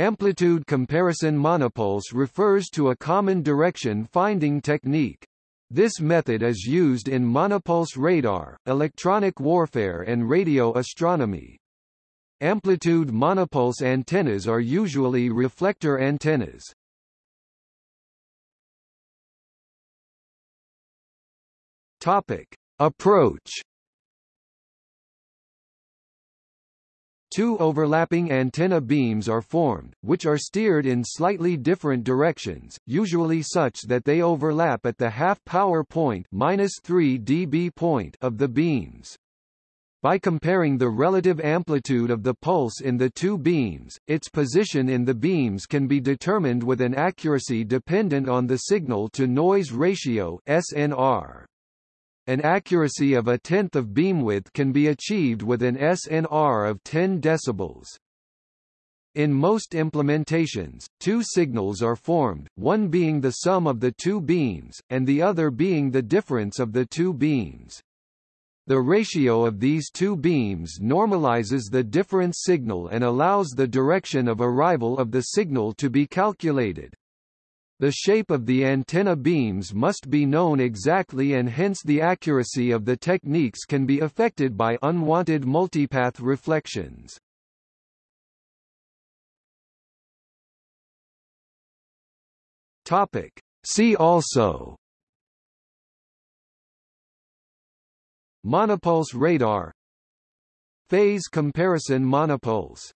Amplitude comparison monopulse refers to a common direction finding technique. This method is used in monopulse radar, electronic warfare and radio astronomy. Amplitude monopulse antennas are usually reflector antennas. Topic: Approach Two overlapping antenna beams are formed, which are steered in slightly different directions, usually such that they overlap at the half-power point, -3 dB point of the beams. By comparing the relative amplitude of the pulse in the two beams, its position in the beams can be determined with an accuracy dependent on the signal-to-noise ratio (SNR). An accuracy of a tenth of beamwidth can be achieved with an SNR of 10 decibels. In most implementations, two signals are formed, one being the sum of the two beams, and the other being the difference of the two beams. The ratio of these two beams normalizes the difference signal and allows the direction of arrival of the signal to be calculated. The shape of the antenna beams must be known exactly and hence the accuracy of the techniques can be affected by unwanted multipath reflections. Topic. See also Monopulse radar Phase comparison monopulse